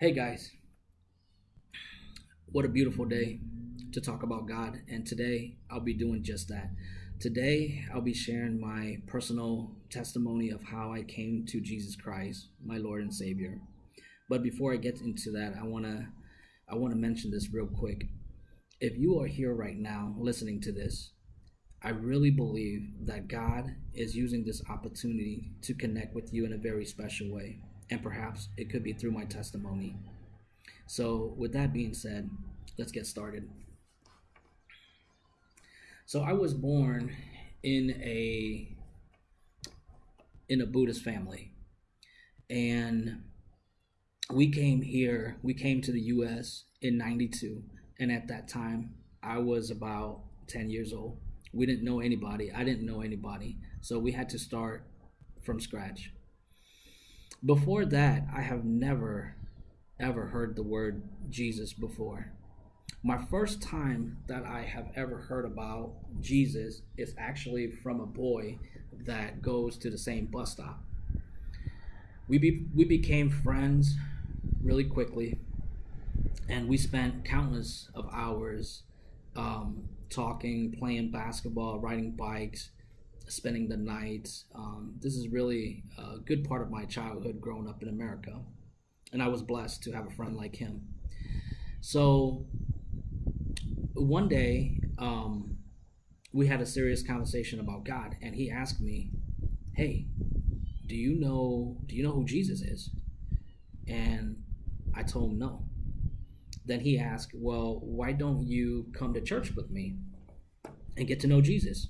Hey guys, what a beautiful day to talk about God, and today I'll be doing just that. Today I'll be sharing my personal testimony of how I came to Jesus Christ, my Lord and Savior. But before I get into that, I want to I want to mention this real quick. If you are here right now listening to this, I really believe that God is using this opportunity to connect with you in a very special way and perhaps it could be through my testimony. So, with that being said, let's get started. So, I was born in a in a Buddhist family, and we came here. We came to the U.S. in '92, and at that time, I was about 10 years old. We didn't know anybody. I didn't know anybody, so we had to start from scratch. Before that, I have never ever heard the word Jesus before. My first time that I have ever heard about Jesus is actually from a boy that goes to the same bus stop. We be, we became friends really quickly, and we spent countless of hours um, talking, playing basketball, riding bikes, spending the night. Um, this is really a good part of my childhood growing up in America. And I was blessed to have a friend like him. So one day, um, we had a serious conversation about God, and he asked me, "Hey, do you know do you know who Jesus is?" And I told him no. Then he asked, "Well, why don't you come to church with me and get to know Jesus?"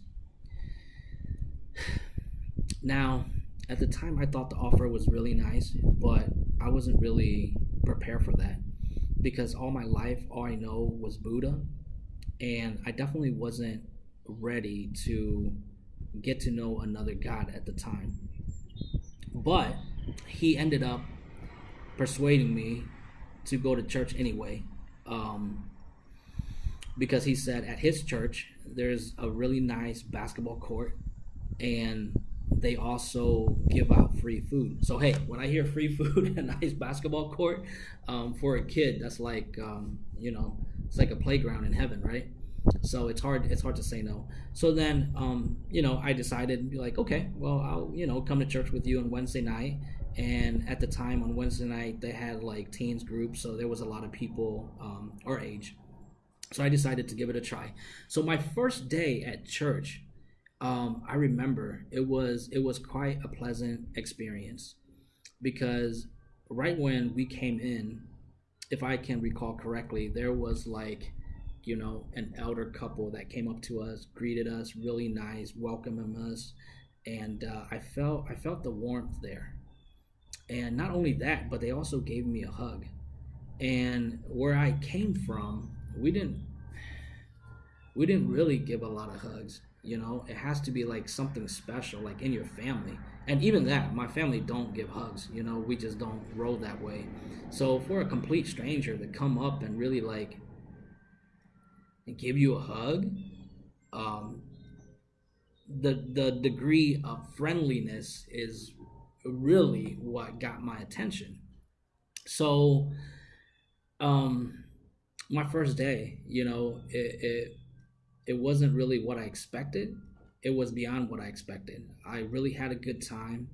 Now, at the time, I thought the offer was really nice, but I wasn't really prepared for that because all my life, all I know was Buddha, and I definitely wasn't ready to get to know another God at the time. But he ended up persuading me to go to church anyway. Um, because he said at his church there's a really nice basketball court and they also give out free food. So hey, when I hear free food and nice basketball court um, for a kid, that's like um, you know, it's like a playground in heaven, right? So it's hard it's hard to say no. So then um, you know, I decided be like, okay, well I'll you know come to church with you on Wednesday night. And at the time on Wednesday night, they had like teens groups, so there was a lot of people um, our age. So I decided to give it a try. So my first day at church, um, I remember it was it was quite a pleasant experience because right when we came in, if I can recall correctly, there was like you know an elder couple that came up to us, greeted us, really nice, welcoming us, and uh, I felt I felt the warmth there. And not only that, but they also gave me a hug. And where I came from, we didn't we didn't really give a lot of hugs you know it has to be like something special like in your family. And even that my family don't give hugs you know we just don't roll that way. So for a complete stranger to come up and really like give you a hug um the the degree of friendliness is really what got my attention. So um my first day you know it, it it wasn't really what I expected. It was beyond what I expected. I really had a good time.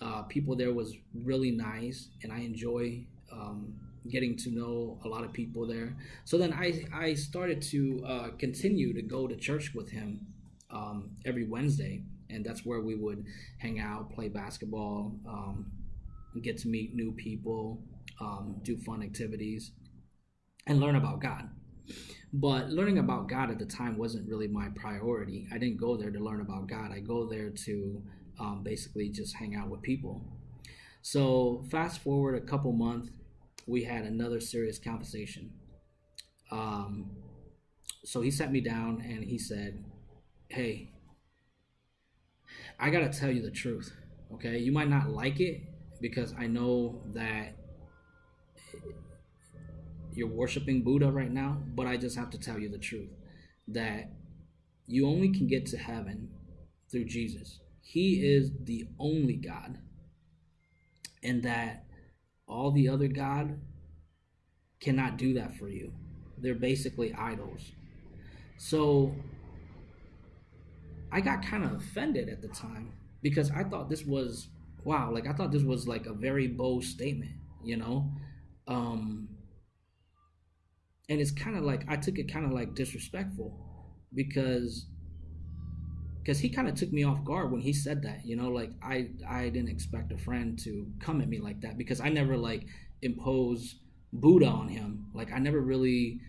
Uh, people there was really nice, and I enjoy um, getting to know a lot of people there. So then I I started to uh, continue to go to church with him um, every Wednesday, and that's where we would hang out, play basketball, um, get to meet new people, um, do fun activities, and learn about God. But learning about God at the time wasn't really my priority. I didn't go there to learn about God. I go there to um, basically just hang out with people. So fast forward a couple months, we had another serious conversation. Um, so he sat me down and he said, "Hey, I gotta tell you the truth. Okay, you might not like it because I know that you're worshiping Buddha right now, but I just have to tell you the truth that you only can get to heaven through Jesus. He is the only God, and that all the other God cannot do that for you. They're basically idols. So I got kind of offended at the time because I thought this was wow, like I thought this was like a very bold statement, you know? Um and it's kind of like I took it kind of like disrespectful because because he kind of took me off guard when he said that you know like i i didn't expect a friend to come at me like that because i never like impose buddha on him. Like i never really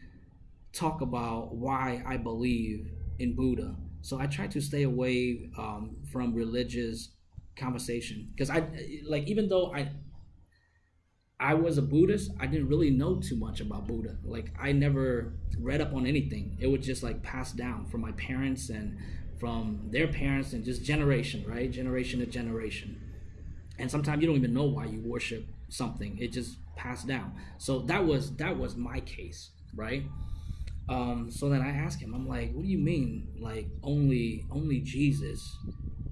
talk about why i believe in buddha. So i try to stay away um, from religious conversation because i like even though i I was a Buddhist, I didn't really know too much about Buddha. Like I never read up on anything. It was just like passed down from my parents and from their parents and just generation, right? Generation to generation. And sometimes you don't even know why you worship something. It just passed down. So that was that was my case, right? Um, so then I asked him, I'm like, what do you mean? Like only only Jesus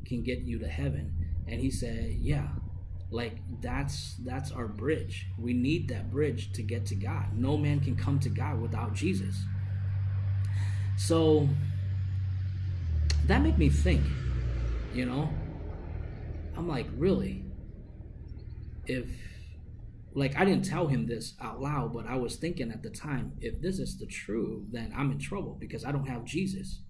can get you to heaven? And he said, Yeah, like that's that's our bridge. We need that bridge to get to god. No man can come to god without jesus. So that made me think you know? I'm like really? If like i didn't tell him this out loud but i was thinking at the time if this is the truth then i'm in trouble because i don't have jesus.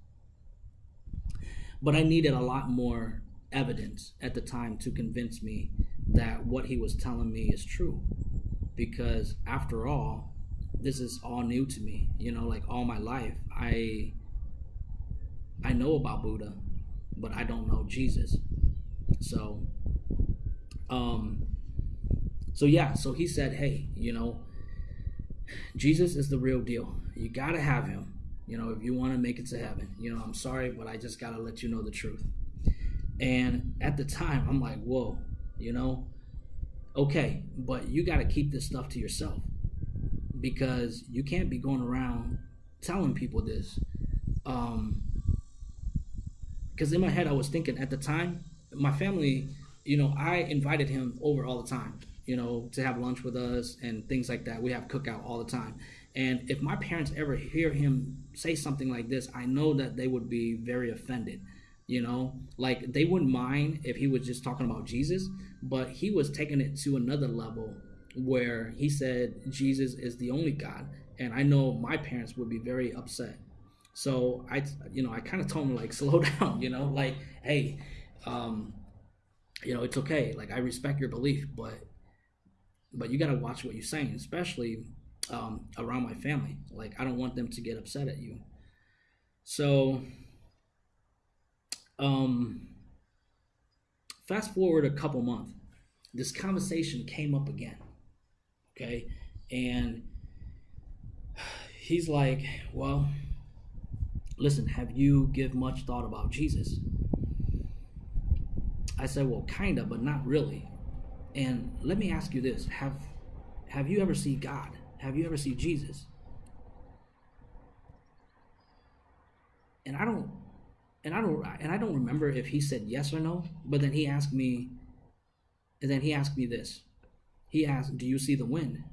But i needed a lot more evidence at the time to convince me that what he was telling me is true. Because after all this is all new to me you know like all my life. I i know about buddha but i don't know jesus. So um so yeah so he said hey you know jesus is the real deal. You gotta have him you know if you want to make it to heaven. You know i'm sorry but i just gotta let you know the truth. And at the time i'm like whoa you know? Okay but you got to keep this stuff to yourself because you can't be going around telling people this um because in my head i was thinking at the time my family you know i invited him over all the time you know to have lunch with us and things like that. We have cookout all the time. And if my parents ever hear him say something like this i know that they would be very offended you know? Like they wouldn't mind if he was just talking about jesus but he was taking it to another level where he said jesus is the only god and i know my parents would be very upset. So i you know i kind of told him like slow down you know? Like hey um you know it's okay. Like i respect your belief but but you got to watch what you're saying especially um, around my family. Like i don't want them to get upset at you. So um, fast forward a couple months, this conversation came up again. Okay. And he's like, Well, listen, have you give much thought about Jesus? I said, Well, kinda, but not really. And let me ask you this have have you ever seen God? Have you ever seen Jesus? And I don't and I don't and I don't remember if he said yes or no, but then he asked me and then he asked me this. He asked, "Do you see the wind?"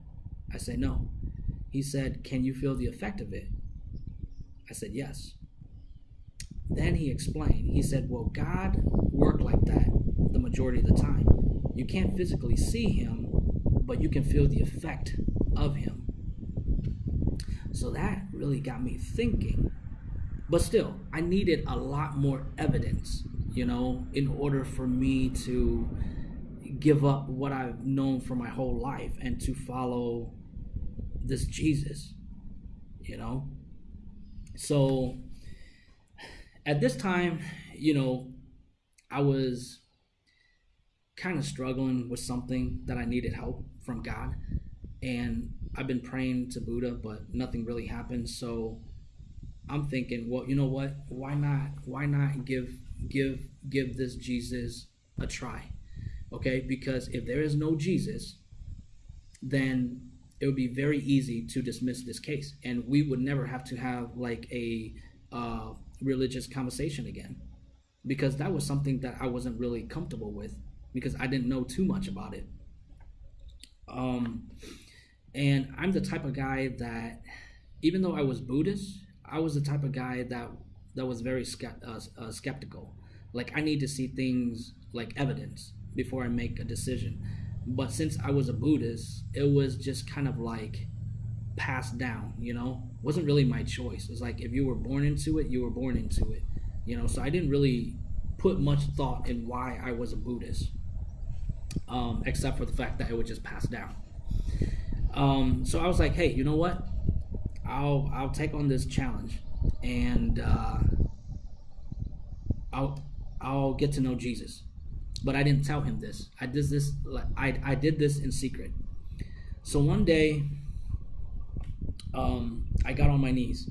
I said, "No." He said, "Can you feel the effect of it?" I said, "Yes." Then he explained. He said, "Well, God worked like that the majority of the time. You can't physically see him, but you can feel the effect of him." So that really got me thinking but still, I needed a lot more evidence, you know, in order for me to give up what I've known for my whole life and to follow this Jesus, you know? So at this time, you know, I was kind of struggling with something that I needed help from God. And I've been praying to Buddha, but nothing really happened. So I'm thinking, well, you know what? Why not? Why not give give give this Jesus a try? Okay, because if there is no Jesus, then it would be very easy to dismiss this case, and we would never have to have like a uh, religious conversation again, because that was something that I wasn't really comfortable with because I didn't know too much about it. Um, And I'm the type of guy that, even though I was Buddhist, I was the type of guy that that was very uh, uh, skeptical. Like I need to see things like evidence before I make a decision. But since I was a Buddhist, it was just kind of like passed down. You know, it wasn't really my choice. It's like if you were born into it, you were born into it. You know, so I didn't really put much thought in why I was a Buddhist, um, except for the fact that it would just pass down. Um, so I was like, hey, you know what? I'll I'll take on this challenge, and uh, I'll I'll get to know Jesus. But I didn't tell him this. I did this. I I did this in secret. So one day, um, I got on my knees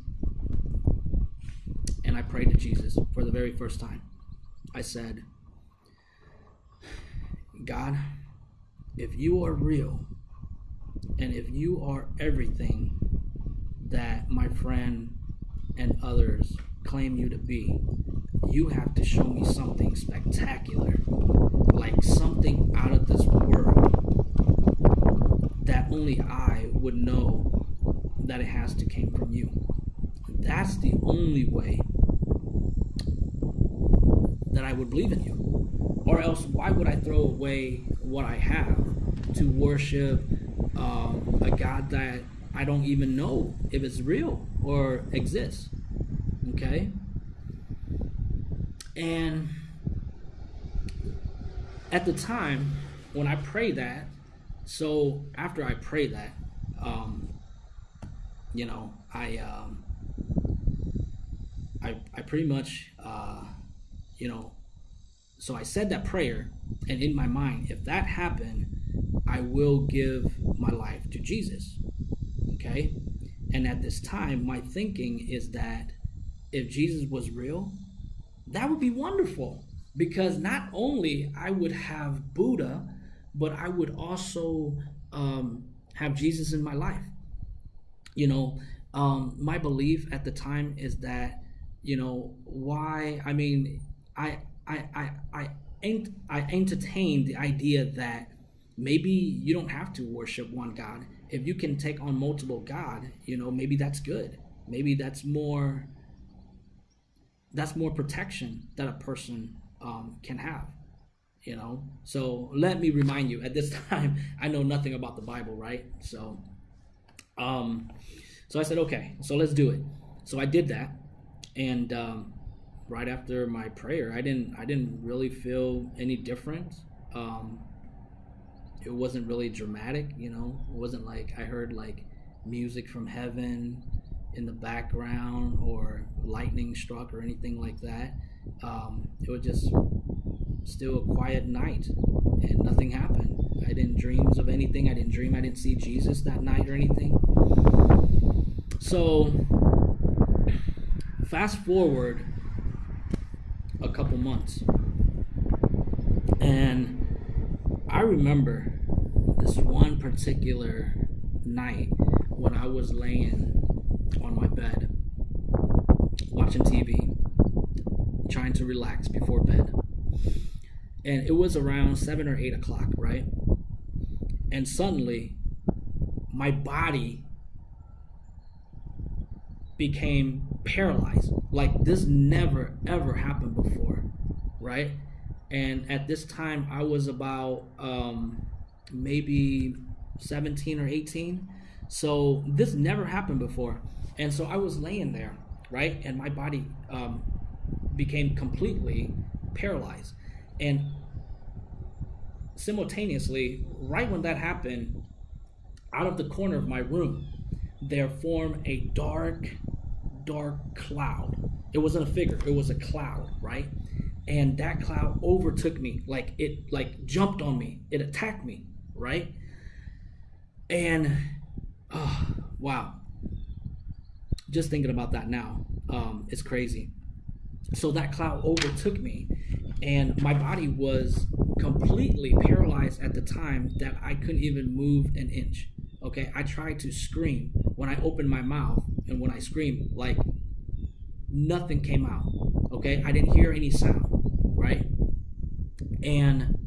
and I prayed to Jesus for the very first time. I said, God, if you are real and if you are everything that my friend and others claim you to be, you have to show me something spectacular, like something out of this world that only I would know that it has to came from you. That's the only way that I would believe in you. Or else, why would I throw away what I have to worship um, a God that I don't even know if it's real or exists? Okay? And at the time, when I pray that, so after I pray that, um, you know, I, um, I, I pretty much, uh, you know, so I said that prayer, and in my mind, if that happened, I will give my life to Jesus. Okay? And at this time, my thinking is that if Jesus was real, that would be wonderful because not only I would have Buddha, but I would also um, have Jesus in my life. You know, um, my belief at the time is that, you know, why? I mean, I I I I ain't I entertain the idea that maybe you don't have to worship one God. If you can take on multiple God, you know, maybe that's good. Maybe that's more that's more protection that a person um, can have you know? So let me remind you at this time i know nothing about the bible right? So um so i said okay so let's do it. So i did that and um, right after my prayer i didn't i didn't really feel any different. Um it wasn't really dramatic you know it wasn't like i heard like music from heaven in the background or lightning struck or anything like that. Um, it was just still a quiet night and nothing happened. I didn't dream of anything. I didn't dream I didn't see Jesus that night or anything. So fast forward a couple months and I remember this one particular night when I was laying on my bed, watching TV, trying to relax before bed. And it was around seven or eight o'clock, right? And suddenly, my body became paralyzed. Like this never ever happened before, right? And at this time, I was about um, maybe 17 or 18. So this never happened before. And so I was laying there, right? And my body um, became completely paralyzed. And simultaneously, right when that happened, out of the corner of my room, there formed a dark, dark cloud. It wasn't a figure, it was a cloud, right? And that cloud overtook me, like it like jumped on me, it attacked me, right? And oh, wow. Just thinking about that now um, it's crazy. So that cloud overtook me and my body was completely paralyzed at the time that i couldn't even move an inch okay? I tried to scream when i opened my mouth and when i screamed like nothing came out okay? I didn't hear any sound and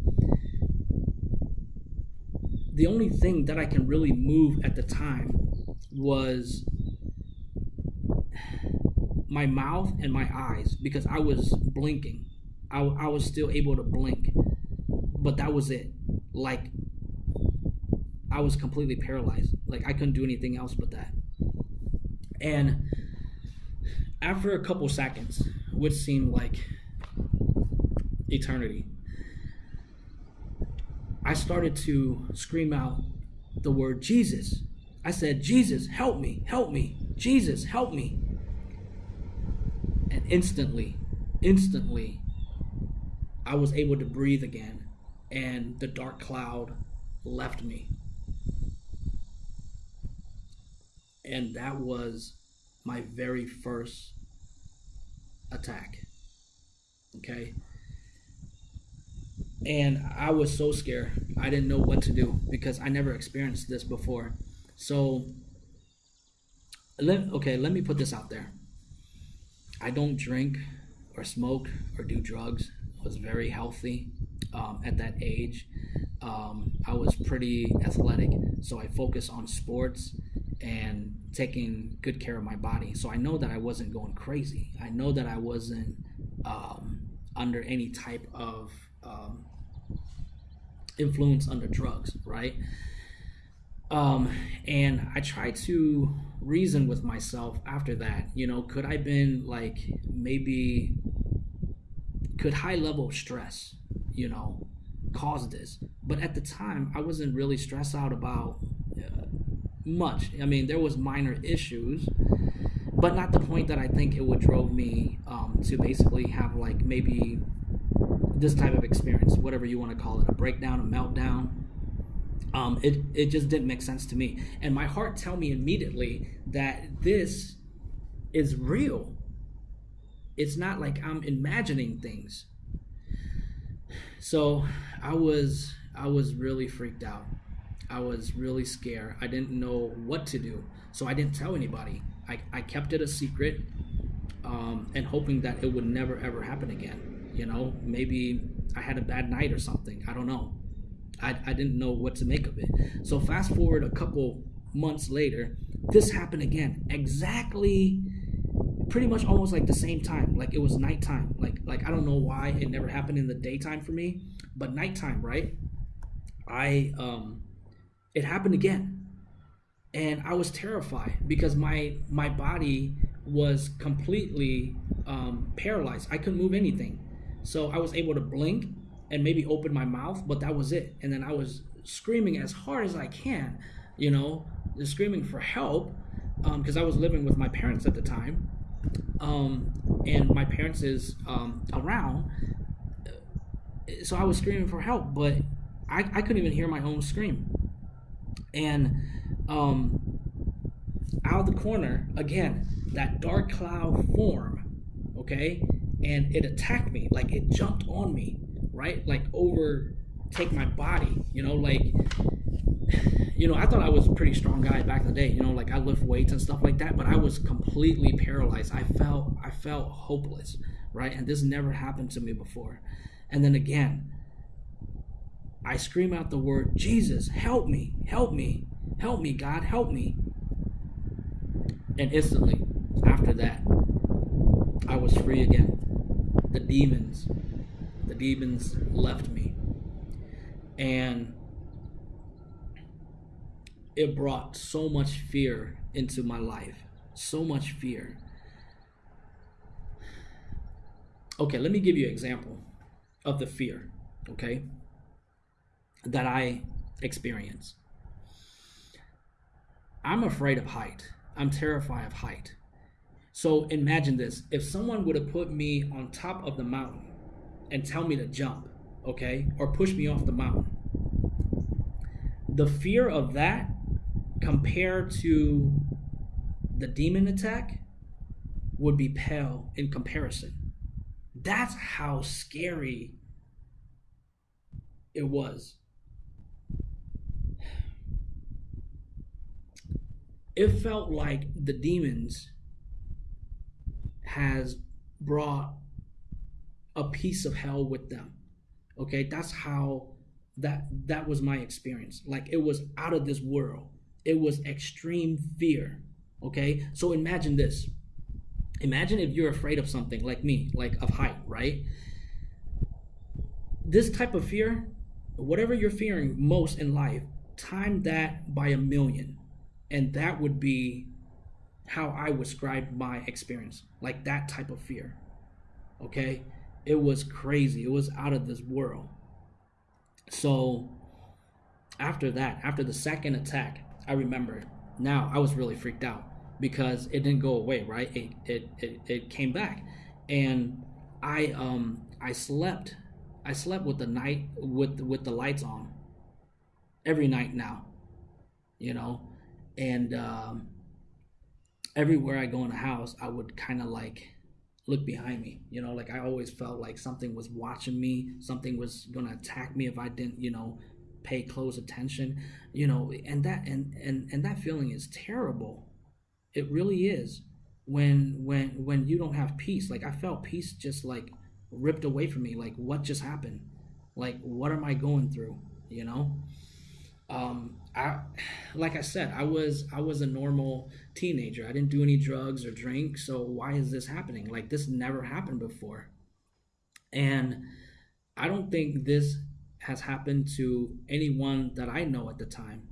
the only thing that I can really move at the time was my mouth and my eyes because I was blinking. I, I was still able to blink, but that was it. Like, I was completely paralyzed. Like, I couldn't do anything else but that. And after a couple seconds, which seemed like eternity, I started to scream out the word Jesus. I said, Jesus, help me, help me, Jesus, help me. And instantly, instantly, I was able to breathe again, and the dark cloud left me. And that was my very first attack. Okay. And I was so scared. I didn't know what to do because I never experienced this before. So, let, okay, let me put this out there. I don't drink or smoke or do drugs. I was very healthy um, at that age. Um, I was pretty athletic, so I focused on sports and taking good care of my body. So I know that I wasn't going crazy. I know that I wasn't um, under any type of um, influence under drugs, right? Um, and I tried to reason with myself after that. You know, could I been like maybe could high level stress, you know, cause this? But at the time, I wasn't really stressed out about uh, much. I mean, there was minor issues, but not the point that I think it would drove me um, to basically have like maybe this type of experience, whatever you want to call it, a breakdown, a meltdown. Um, it it just didn't make sense to me, and my heart tell me immediately that this is real. It's not like I'm imagining things. So I was I was really freaked out. I was really scared. I didn't know what to do. So I didn't tell anybody. I, I kept it a secret um, and hoping that it would never ever happen again. You know, maybe I had a bad night or something. I don't know. I, I didn't know what to make of it. So fast forward a couple months later, this happened again. Exactly pretty much almost like the same time. Like it was nighttime. Like like I don't know why it never happened in the daytime for me, but nighttime, right? I um it happened again and i was terrified because my my body was completely um, paralyzed i couldn't move anything so i was able to blink and maybe open my mouth but that was it. And then i was screaming as hard as i can you know screaming for help because um, i was living with my parents at the time. Um, and my parents is um, around. So i was screaming for help but I, I couldn't even hear my own scream. And um, out of the corner again that dark cloud form okay and it attacked me like it jumped on me right? Like overtake my body you know? Like you know i thought i was a pretty strong guy back in the day you know? Like i lift weights and stuff like that but i was completely paralyzed. I felt i felt hopeless right? And this never happened to me before. And then again I scream out the word, Jesus, help me, help me, help me, God, help me. And instantly, after that, I was free again. The demons, the demons left me. And it brought so much fear into my life. So much fear. Okay, let me give you an example of the fear, okay? that I experience. I'm afraid of height. I'm terrified of height. So imagine this if someone would have put me on top of the mountain and tell me to jump, okay, or push me off the mountain, the fear of that compared to the demon attack would be pale in comparison. That's how scary it was. it felt like the demons has brought a piece of hell with them. Okay, that's how that that was my experience. Like it was out of this world. It was extreme fear. Okay? So imagine this. Imagine if you're afraid of something like me, like of height, right? This type of fear, whatever you're fearing most in life, time that by a million. And that would be how I would describe my experience. Like that type of fear. Okay? It was crazy. It was out of this world. So after that, after the second attack, I remember now I was really freaked out because it didn't go away, right? It it it, it came back. And I um I slept I slept with the night with with the lights on every night now. You know? And um everywhere I go in the house, I would kind of like look behind me. You know, like I always felt like something was watching me, something was gonna attack me if I didn't, you know, pay close attention. You know, and that and and and that feeling is terrible. It really is. When when when you don't have peace, like I felt peace just like ripped away from me. Like what just happened? Like what am I going through? You know um, I, like I said, I was I was a normal teenager. I didn't do any drugs or drink. So why is this happening? Like this never happened before, and I don't think this has happened to anyone that I know at the time.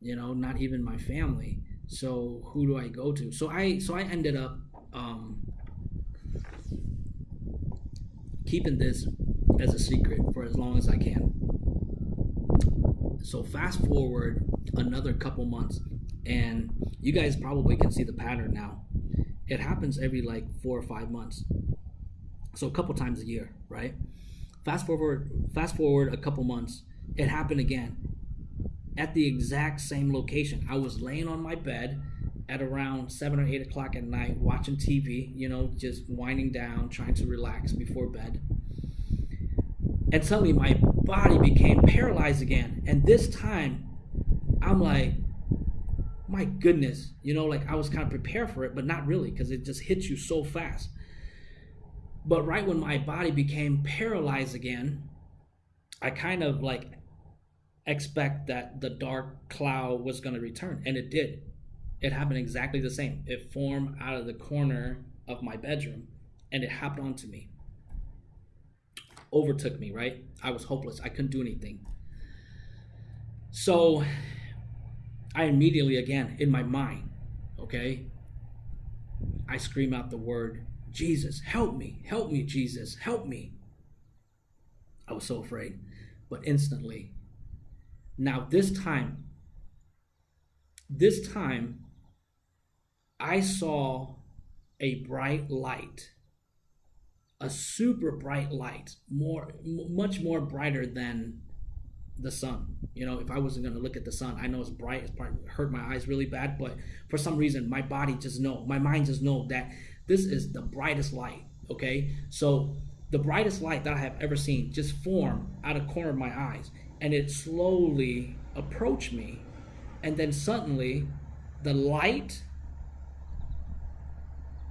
You know, not even my family. So who do I go to? So I so I ended up um, keeping this as a secret for as long as I can. So fast forward another couple months, and you guys probably can see the pattern now. It happens every like four or five months, so a couple times a year, right? Fast forward, fast forward a couple months, it happened again at the exact same location. I was laying on my bed at around seven or eight o'clock at night, watching TV, you know, just winding down, trying to relax before bed. And suddenly my body became paralyzed again. And this time, I'm like, my goodness, you know, like I was kind of prepared for it, but not really because it just hits you so fast. But right when my body became paralyzed again, I kind of like expect that the dark cloud was going to return, and it did. It happened exactly the same. It formed out of the corner of my bedroom, and it happened onto me overtook me, right? I was hopeless. I couldn't do anything. So I immediately, again, in my mind, okay, I scream out the word, Jesus, help me, help me, Jesus, help me. I was so afraid. But instantly, now this time, this time, I saw a bright light a super bright light, more much more brighter than the sun. You know, if I wasn't gonna look at the sun, I know it's bright. It's probably hurt my eyes really bad, but for some reason, my body just know, my mind just know that this is the brightest light. Okay, so the brightest light that I have ever seen just form out of corner of my eyes, and it slowly approached me, and then suddenly, the light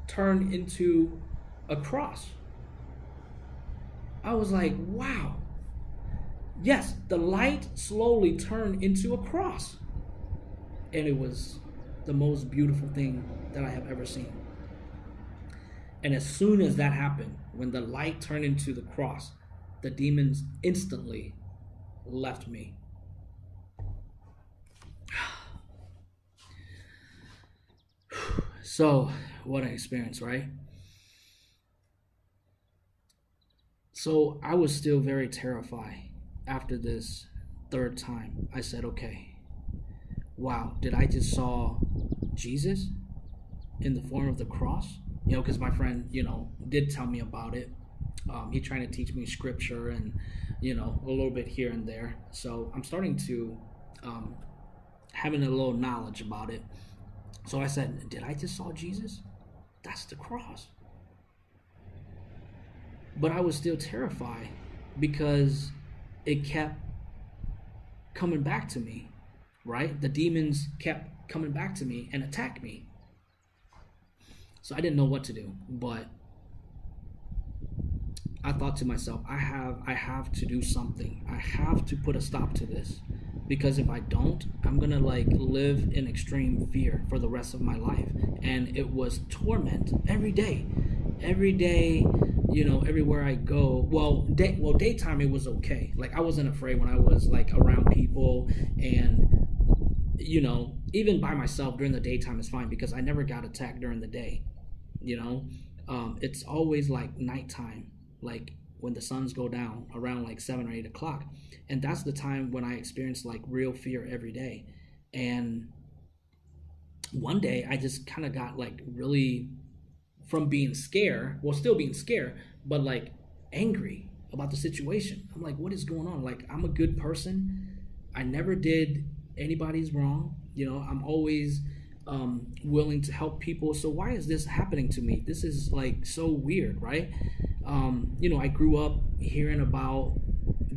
turned into a cross I was like, wow. Yes, the light slowly turned into a cross. And it was the most beautiful thing that I have ever seen. And as soon as that happened, when the light turned into the cross, the demons instantly left me. So, what an experience, right? So I was still very terrified after this third time. I said, okay, wow, did I just saw Jesus in the form of the cross? You know, because my friend, you know, did tell me about it. Um, he trying to teach me scripture and, you know, a little bit here and there. So I'm starting to um, having a little knowledge about it. So I said, did I just saw Jesus? That's the cross. But I was still terrified because it kept coming back to me, right? The demons kept coming back to me and attack me. So I didn't know what to do, but I thought to myself, I have I have to do something. I have to put a stop to this because if I don't, I'm gonna like live in extreme fear for the rest of my life. And it was torment every day, every day. You know, everywhere I go. Well, day well daytime it was okay. Like I wasn't afraid when I was like around people and you know even by myself during the daytime is fine because I never got attacked during the day. You know, um, it's always like nighttime, like when the suns go down around like seven or eight o'clock. And that's the time when i experience like real fear every day. And one day i just kind of got like really from being scared well still being scared but like angry about the situation. I'm like what is going on? Like i'm a good person. I never did anybody's wrong. You know i'm always um, willing to help people. So why is this happening to me? This is like so weird right um, you know, I grew up hearing about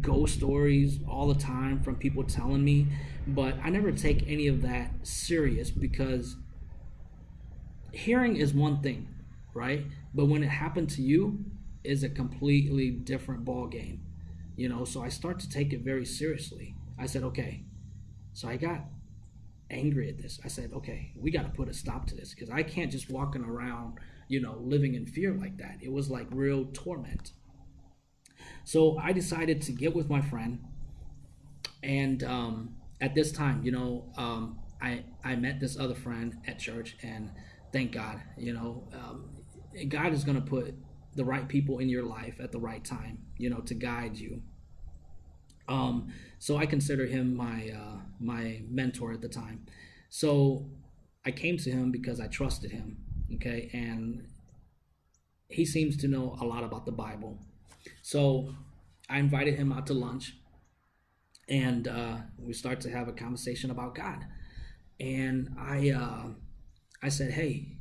ghost stories all the time from people telling me, but I never take any of that serious because hearing is one thing, right? But when it happened to you, is a completely different ball game. You know, so I start to take it very seriously. I said, okay. So I got angry at this. I said, okay, we got to put a stop to this because I can't just walking around you know, living in fear like that. It was like real torment. So I decided to get with my friend, and um, at this time, you know, um, I I met this other friend at church, and thank God, you know, um, God is going to put the right people in your life at the right time, you know, to guide you. Um, so I consider him my uh, my mentor at the time. So I came to him because I trusted him okay and he seems to know a lot about the bible. So i invited him out to lunch and uh, we start to have a conversation about god. And i uh, i said hey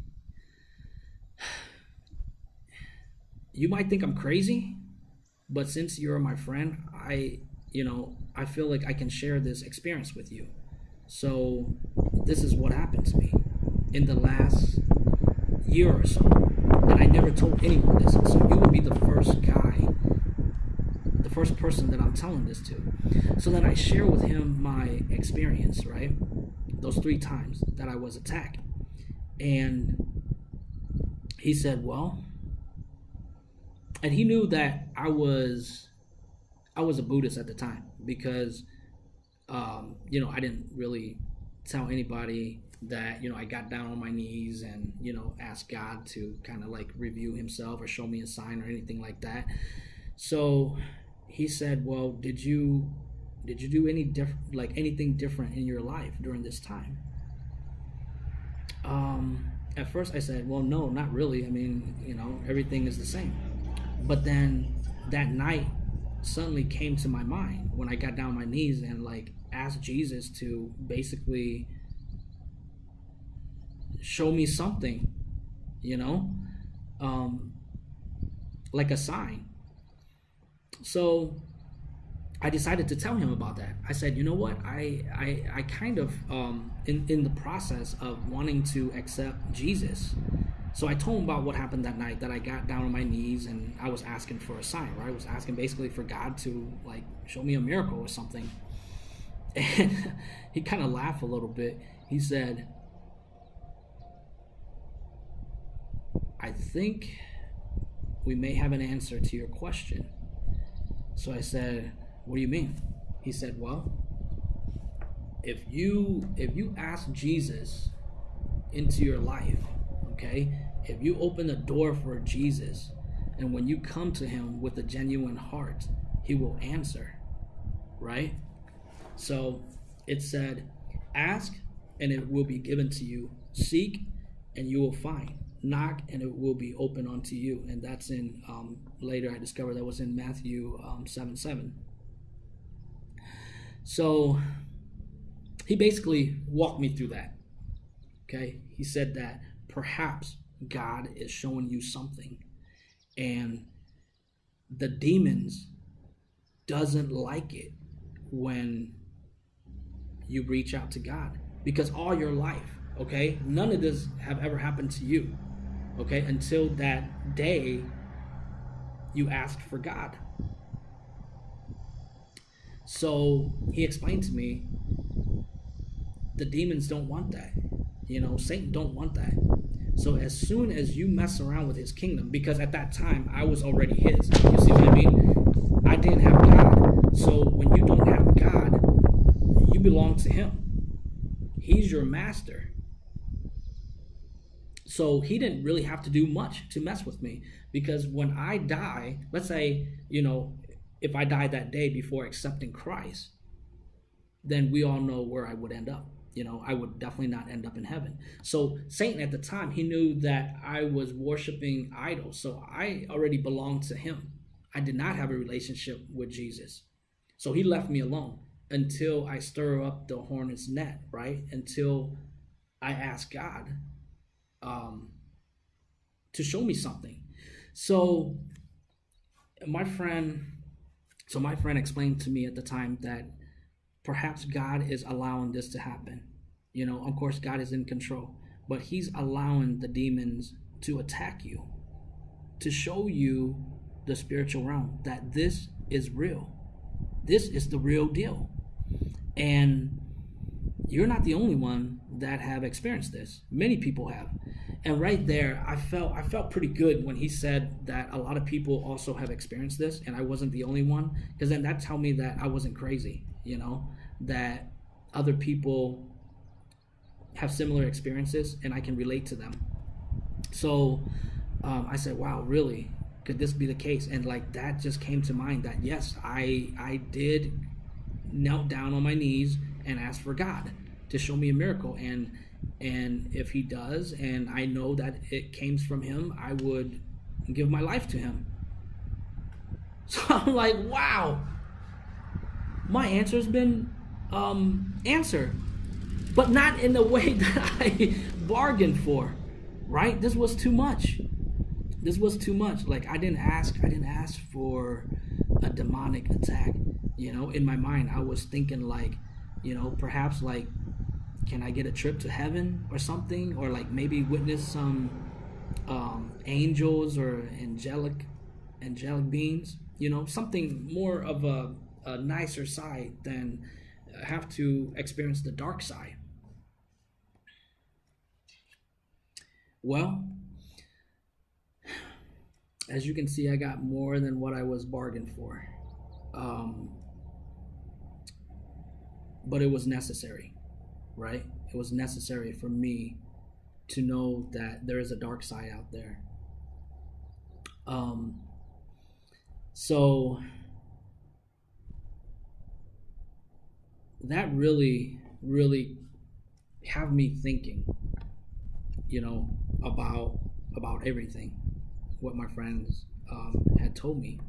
you might think i'm crazy but since you're my friend i you know i feel like i can share this experience with you. So this is what happened to me. In the last year or so. And I never told anyone this. So you would be the first guy, the first person that I'm telling this to. So then I share with him my experience, right? Those three times that I was attacked. And he said, Well, and he knew that I was I was a Buddhist at the time because um, you know, I didn't really tell anybody that you know I got down on my knees and you know asked God to kind of like review himself or show me a sign or anything like that. So he said, "Well, did you did you do any different like anything different in your life during this time?" Um at first I said, "Well, no, not really. I mean, you know, everything is the same." But then that night suddenly came to my mind when I got down on my knees and like asked Jesus to basically show me something, you know, um, like a sign. So I decided to tell him about that. I said, you know what, I I, I kind of um, in in the process of wanting to accept Jesus. So I told him about what happened that night. That I got down on my knees and I was asking for a sign. Right, I was asking basically for God to like show me a miracle or something. And he kind of laughed a little bit. He said, I think we may have an answer to your question. So I said, What do you mean? He said, Well, if you if you ask Jesus into your life, okay, if you open the door for Jesus, and when you come to him with a genuine heart, he will answer. Right? So it said, Ask and it will be given to you. Seek and you will find knock and it will be open unto you. And that's in um, later i discovered that was in matthew um, 7 7 so he basically walked me through that. Okay? He said that perhaps god is showing you something and the demons doesn't like it when you reach out to god because all your life okay none of this have ever happened to you okay until that day you asked for God. So he explained to me the demons don't want that. You know, Satan don't want that. So as soon as you mess around with his kingdom, because at that time I was already his. You see what I mean? I didn't have God. So when you don't have God, you belong to him. He's your master. So he didn't really have to do much to mess with me because when I die, let's say, you know, if I died that day before accepting Christ, then we all know where I would end up. You know, I would definitely not end up in heaven. So Satan at the time, he knew that I was worshiping idols. So I already belonged to him. I did not have a relationship with Jesus. So he left me alone until I stir up the hornet's net, right? Until I ask God um, to show me something. So my friend, so my friend explained to me at the time that perhaps God is allowing this to happen. You know, of course, God is in control, but He's allowing the demons to attack you, to show you the spiritual realm that this is real. This is the real deal. And you're not the only one that have experienced this. Many people have. And right there, I felt I felt pretty good when he said that a lot of people also have experienced this and I wasn't the only one because then that told me that I wasn't crazy, you know, that other people have similar experiences and I can relate to them. So um, I said, wow, really? Could this be the case? And like that just came to mind that yes, I I did knelt down on my knees and ask for God to show me a miracle and and if he does and I know that it came from him, I would give my life to him. So I'm like, wow. My answer's been um, answered but not in the way that I bargained for, right? This was too much. This was too much. Like I didn't ask. I didn't ask for a demonic attack. You know, in my mind, I was thinking like, you know, perhaps like, can I get a trip to heaven or something, or like maybe witness some um, angels or angelic angelic beings. You know, something more of a, a nicer side than have to experience the dark side. Well, as you can see, I got more than what I was bargained for. Um, but it was necessary, right? It was necessary for me to know that there is a dark side out there. Um, so that really, really have me thinking, you know, about about everything, what my friends um, had told me.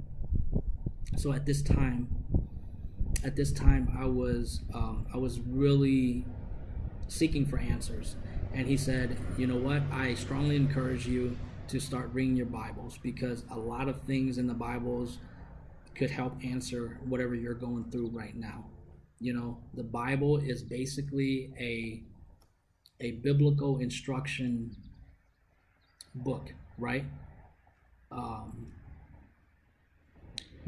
So at this time, at this time, I was um, I was really seeking for answers, and he said, "You know what? I strongly encourage you to start reading your Bibles because a lot of things in the Bibles could help answer whatever you're going through right now. You know, the Bible is basically a a biblical instruction book, right? Um,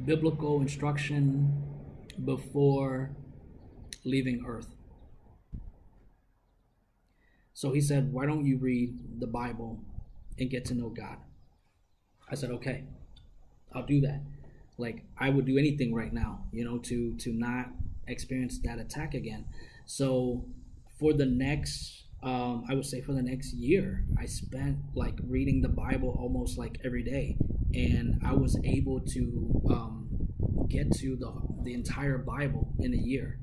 biblical instruction before leaving Earth. So he said, Why don't you read the Bible and get to know God? I said, Okay, I'll do that. Like I would do anything right now, you know, to to not experience that attack again. So for the next um, I would say for the next year, I spent like reading the Bible almost like every day, and I was able to um, get to the the entire Bible in a year.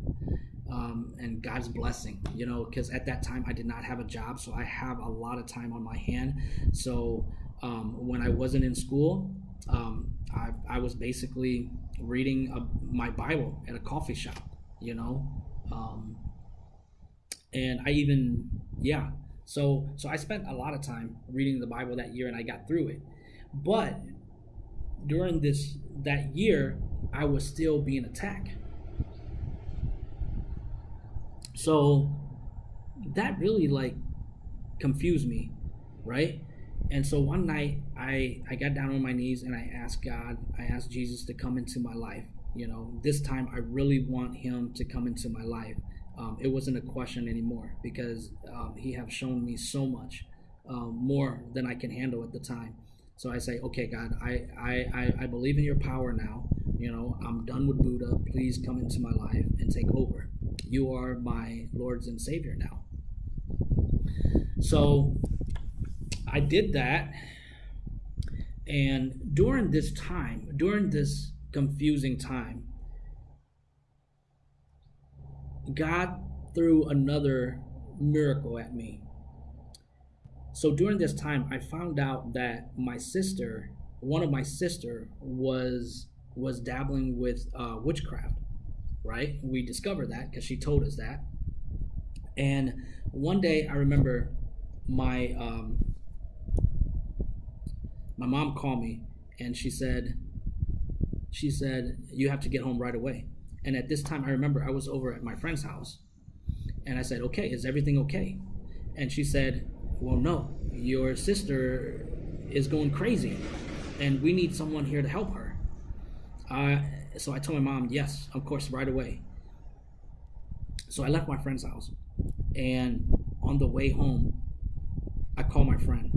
Um, and God's blessing, you know, because at that time I did not have a job, so I have a lot of time on my hand. So um, when I wasn't in school, um, I, I was basically reading a, my Bible at a coffee shop, you know. Um, and I even yeah. So so I spent a lot of time reading the Bible that year and I got through it. But during this that year, I was still being attacked. So that really like confused me, right? And so one night I I got down on my knees and I asked God, I asked Jesus to come into my life. You know, this time I really want him to come into my life. Um, it wasn't a question anymore because um, he have shown me so much um, more than I can handle at the time. So I say, okay, God, I, I, I, I believe in your power now. You know, I'm done with Buddha. Please come into my life and take over. You are my Lord's and Savior now. So I did that. And during this time, during this confusing time, God threw another miracle at me. So during this time, I found out that my sister, one of my sister, was was dabbling with uh, witchcraft. Right? We discovered that because she told us that. And one day, I remember my um, my mom called me and she said she said you have to get home right away. And at this time, I remember I was over at my friend's house, and I said, "Okay, is everything okay?" And she said, well, no, your sister is going crazy and we need someone here to help her. So I told my mom, yes, of course, right away. So I left my friend's house and on the way home, I called my friend,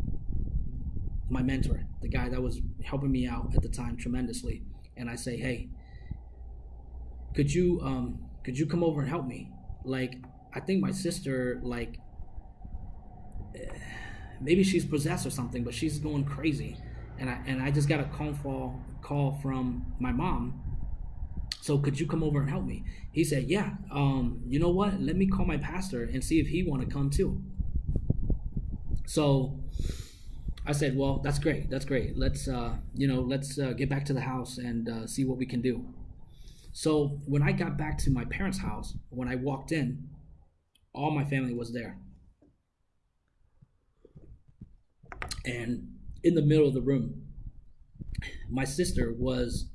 my mentor, the guy that was helping me out at the time tremendously. And I say, hey, could you um could you come over and help me? Like I think my sister like maybe she's possessed or something, but she's going crazy. And I and I just got a call call call from my mom. So could you come over and help me? He said, Yeah. Um, you know what? Let me call my pastor and see if he want to come too. So I said, Well, that's great. That's great. Let's uh, you know, let's uh, get back to the house and uh, see what we can do. So when I got back to my parents' house, when I walked in, all my family was there. and in the middle of the room. My sister was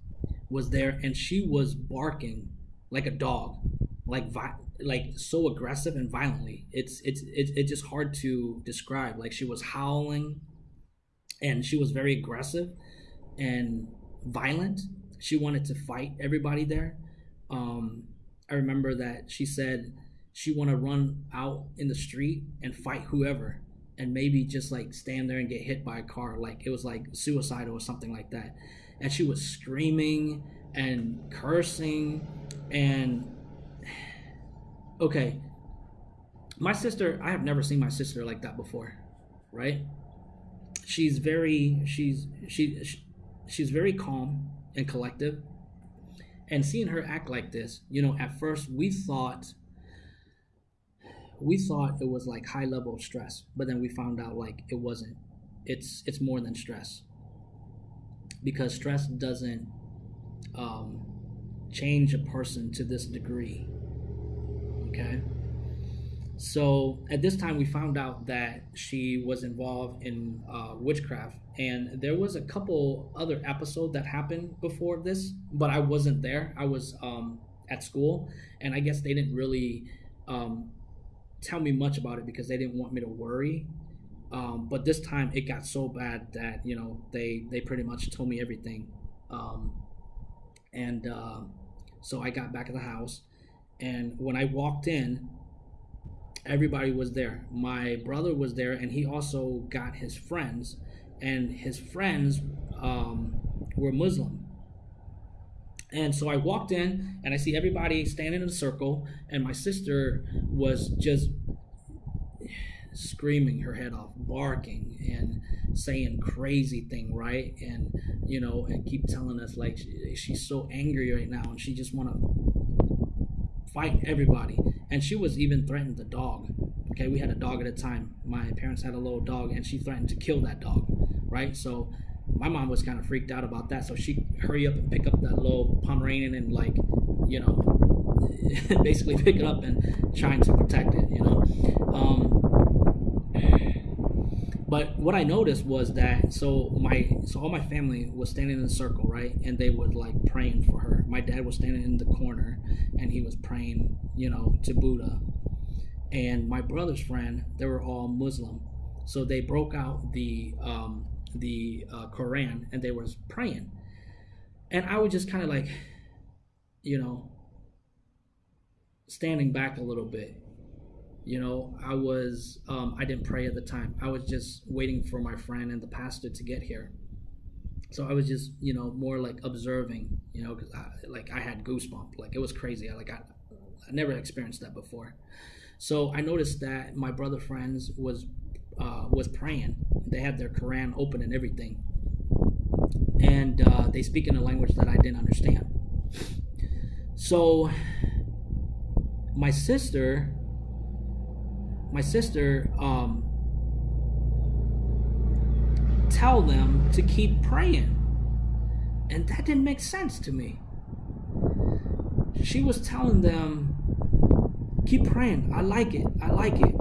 was there and she was barking like a dog like vi- like so aggressive and violently. It's it's it's, it's just hard to describe. Like she was howling and she was very aggressive and violent. She wanted to fight everybody there. Um i remember that she said she want to run out in the street and fight whoever and maybe just like stand there and get hit by a car like it was like suicidal or something like that. And she was screaming and cursing and okay. My sister i have never seen my sister like that before right? She's very she's she, she she's very calm and collective. And seeing her act like this you know at first we thought we thought it was like high level stress, but then we found out like it wasn't. It's it's more than stress because stress doesn't um, change a person to this degree. Okay. So at this time, we found out that she was involved in uh, witchcraft, and there was a couple other episodes that happened before this, but I wasn't there. I was um, at school, and I guess they didn't really um, tell me much about it because they didn't want me to worry. Um, but this time it got so bad that you know they they pretty much told me everything, um, and uh, so I got back at the house, and when I walked in, everybody was there. My brother was there, and he also got his friends, and his friends um, were Muslim. And so I walked in and I see everybody standing in a circle, and my sister was just screaming her head off, barking and saying crazy thing, right? And you know, and keep telling us like she, she's so angry right now, and she just want to fight everybody. And she was even threatening the dog. Okay, we had a dog at a time. My parents had a little dog, and she threatened to kill that dog, right? So my mom was kind of freaked out about that, so she hurry up and pick up that little Pomeranian and like, you know, basically pick it up and trying to protect it, you know. Um, but what I noticed was that so my so all my family was standing in a circle, right, and they was like praying for her. My dad was standing in the corner, and he was praying, you know, to Buddha. And my brother's friend, they were all Muslim, So they broke out the um, the uh, Quran and they was praying, and I was just kind of like, you know, standing back a little bit. You know, I was um, I didn't pray at the time. I was just waiting for my friend and the pastor to get here. So I was just you know more like observing. You know, because like I had goosebumps. Like it was crazy. I like I, I never experienced that before. So I noticed that my brother friends was uh, was praying. They had their Quran open and everything, and uh, they speak in a language that I didn't understand. So my sister, my sister, um, tell them to keep praying, and that didn't make sense to me. She was telling them, keep praying. I like it. I like it.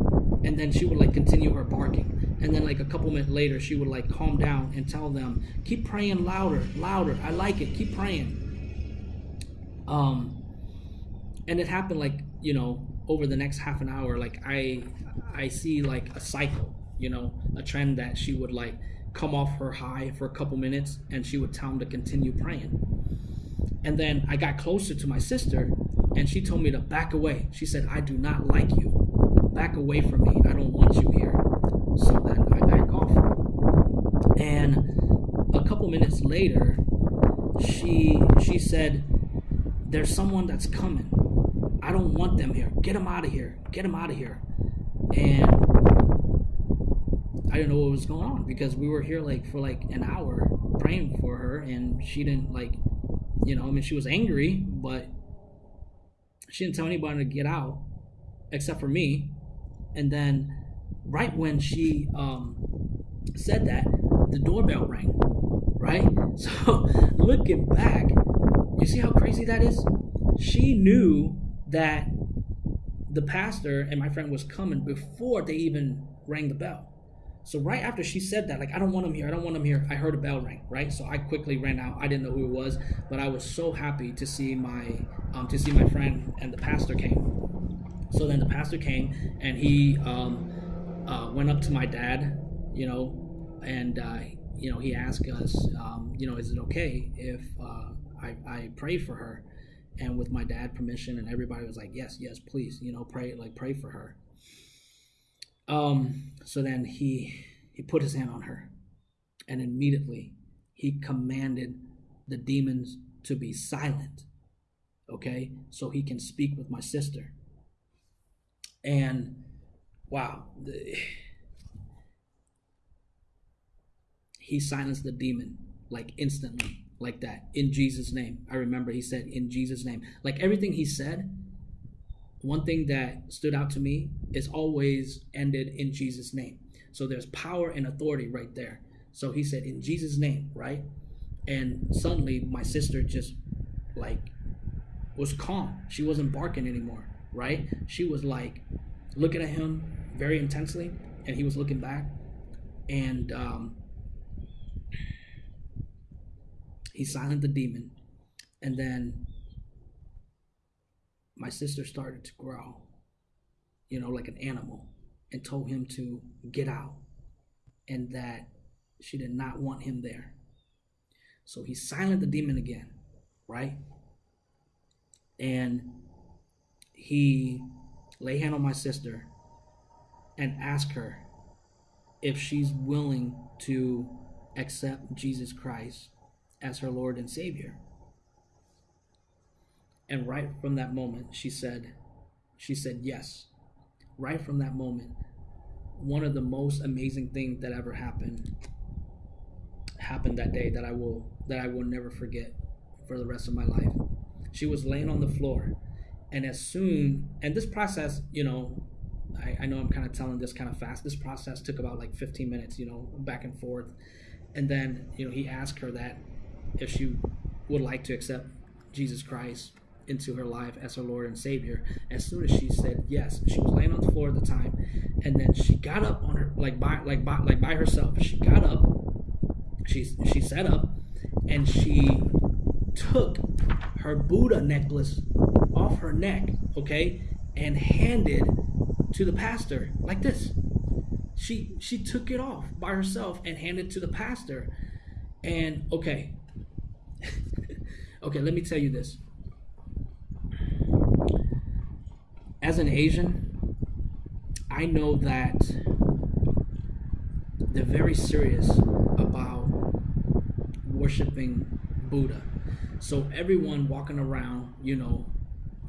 And then she would like continue her barking. And then like a couple minutes later, she would like calm down and tell them, keep praying louder, louder. I like it. Keep praying. Um, and it happened like you know over the next half an hour. Like I, I see like a cycle. You know, a trend that she would like come off her high for a couple minutes and she would tell him to continue praying. And then I got closer to my sister and she told me to back away. She said, I do not like you. Back away from me. I don't want you here. So then I back off. And a couple minutes later, she she said, There's someone that's coming. I don't want them here. Get them out of here. Get them out of here. And I didn't know what was going on because we were here like for like an hour praying for her and she didn't like you know, I mean she was angry, but she didn't tell anybody to get out except for me. And then right when she um, said that, the doorbell rang. Right? So looking back, you see how crazy that is? She knew that the pastor and my friend was coming before they even rang the bell. So right after she said that, like I don't want him here, I don't want him here, I heard a bell ring, right? So I quickly ran out. I didn't know who it was, but I was so happy to see my um, to see my friend and the pastor came. So then the pastor came and he um, uh, went up to my dad, you know, and uh, you know he asked us, um, you know, is it okay if uh, I, I pray for her? And with my dad permission and everybody was like, yes, yes, please, you know, pray like pray for her. Um, so then he he put his hand on her, and immediately he commanded the demons to be silent. Okay, so he can speak with my sister. And wow, he silenced the demon like instantly, like that, in Jesus' name. I remember he said, in Jesus' name. Like everything he said, one thing that stood out to me is always ended in Jesus' name. So there's power and authority right there. So he said, in Jesus' name, right? And suddenly my sister just like was calm. She wasn't barking anymore, right? She was like looking at him very intensely, and he was looking back. And um, he silenced the demon. And then my sister started to growl, you know, like an animal, and told him to get out and that she did not want him there. So he silenced the demon again, right? And he lay hand on my sister and ask her if she's willing to accept Jesus Christ as her Lord and Savior. And right from that moment, she said, she said yes. Right from that moment, one of the most amazing things that ever happened happened that day that I will that I will never forget for the rest of my life. She was laying on the floor, and as soon and this process, you know, I, I know I'm kind of telling this kind of fast. This process took about like 15 minutes, you know, back and forth, and then you know he asked her that if she would like to accept Jesus Christ into her life as her Lord and Savior. As soon as she said yes, she was laying on the floor at the time, and then she got up on her like by like by like by herself. She got up, she she sat up, and she took her Buddha necklace off her neck, okay, and handed to the pastor like this. she she took it off by herself and handed to the pastor. And okay, okay, let me tell you this. As an Asian, I know that they're very serious about worshiping Buddha. So everyone walking around, you know,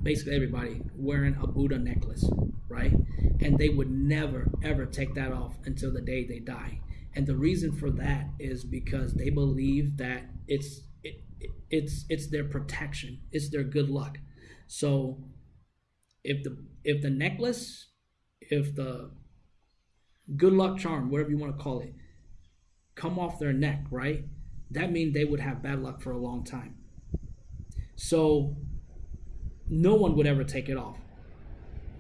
basically everybody wearing a Buddha necklace, right? And they would never ever take that off until the day they die. And the reason for that is because they believe that it's it, it's it's their protection, it's their good luck. So if the if the necklace, if the good luck charm, whatever you want to call it, come off their neck, right? That means they would have bad luck for a long time. So no one would ever take it off.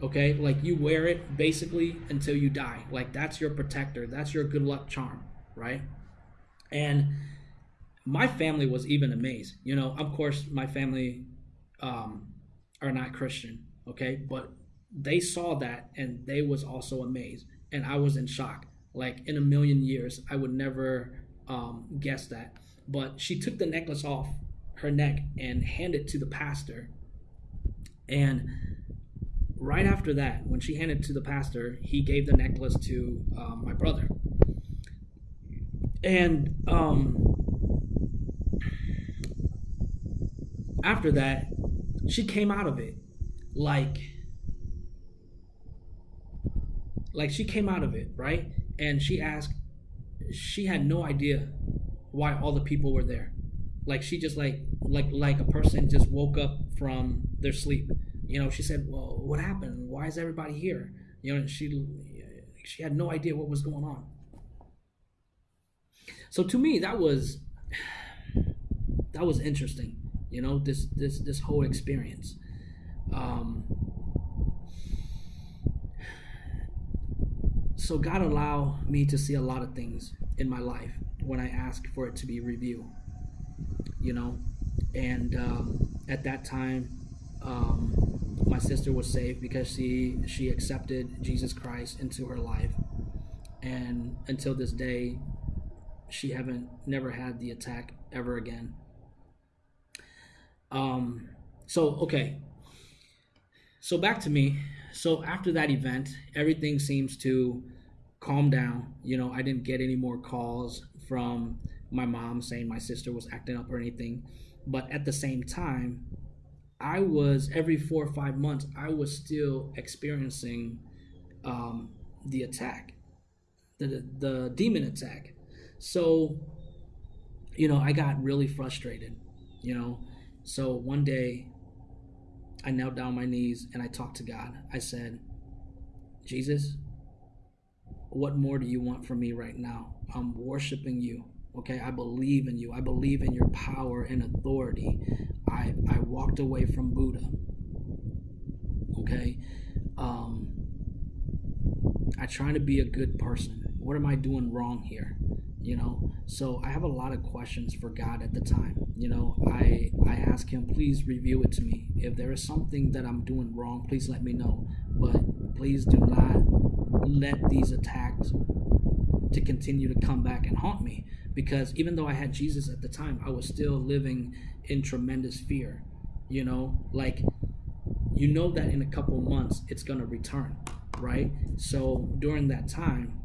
Okay? Like you wear it basically until you die. Like that's your protector. That's your good luck charm, right? And my family was even amazed. You know, of course, my family um, are not Christian, okay? But they saw that and they was also amazed. And I was in shock. Like in a million years, I would never um, guess that. But she took the necklace off her neck and handed it to the pastor and right after that, when she handed to the pastor, he gave the necklace to um, my brother. And um, after that, she came out of it like like she came out of it right and she asked she had no idea why all the people were there like she just like like like a person just woke up from their sleep. You know she said well what happened? Why is everybody here? You know she she had no idea what was going on. So to me that was that was interesting you know this this this whole experience. Um so god allow me to see a lot of things in my life when i ask for it to be reviewed you know? And um, at that time um, my sister was saved because she she accepted jesus christ into her life. And until this day she haven't never had the attack ever again. Um so okay. So back to me. So after that event everything seems to calm down. You know i didn't get any more calls from my mom saying my sister was acting up or anything. But at the same time, I was every four or five months, I was still experiencing um, the attack, the, the demon attack. So, you know, I got really frustrated, you know. So one day, I knelt down my knees and I talked to God. I said, Jesus, what more do you want from me right now? I'm worshiping you. Okay, I believe in you. I believe in your power and authority. I, I walked away from Buddha. Okay, um, I try to be a good person. What am I doing wrong here? You know, so I have a lot of questions for God at the time. You know, I I ask Him, please review it to me. If there is something that I'm doing wrong, please let me know. But please do not let these attacks to continue to come back and haunt me because even though I had Jesus at the time, I was still living in tremendous fear. You know, like you know that in a couple months it's going to return, right? So during that time,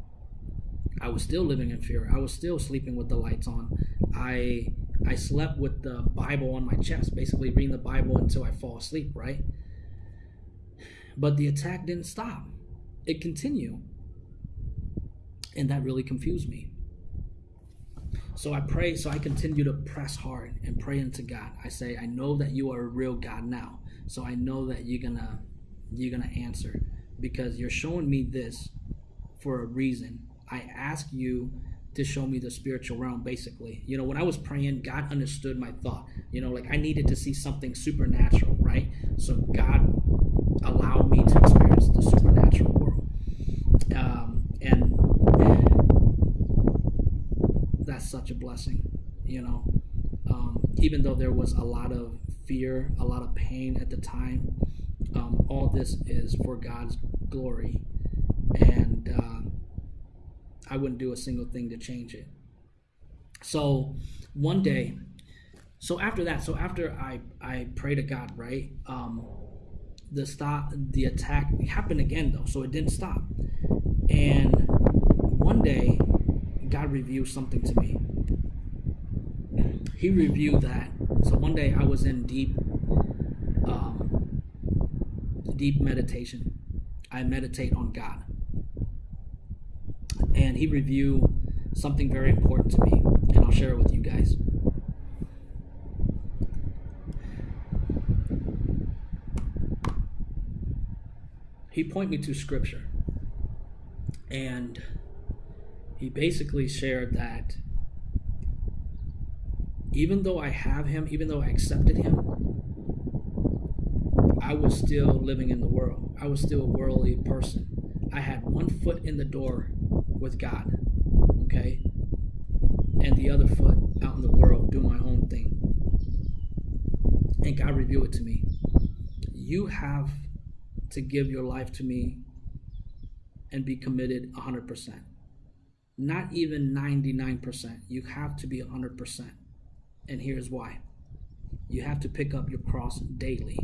I was still living in fear. I was still sleeping with the lights on. I I slept with the Bible on my chest, basically reading the Bible until I fall asleep, right? But the attack didn't stop. It continued. And that really confused me. So I pray, so I continue to press hard and pray into God. I say, I know that you are a real God now. So I know that you're gonna you're gonna answer because you're showing me this for a reason. I ask you to show me the spiritual realm basically you know when i was praying god understood my thought you know like i needed to see something supernatural right so god allowed me to experience the supernatural world um, and that's such a blessing, you know. Um, even though there was a lot of fear, a lot of pain at the time, um, all this is for God's glory. And uh, I wouldn't do a single thing to change it. So one day, so after that, so after I I pray to God, right? Um, the stop, the attack happened again though, so it didn't stop. And one day, God revealed something to me. He reviewed that. So one day I was in deep, um, deep meditation. I meditate on God, and He reviewed something very important to me, and I'll share it with you guys. He pointed me to scripture, and he basically shared that even though I have him, even though I accepted him, I was still living in the world. I was still a worldly person. I had one foot in the door with God, okay? And the other foot out in the world doing my own thing. And God revealed it to me. You have to give your life to me and be committed 100%. Not even 99%. You have to be 100%. And here's why you have to pick up your cross daily.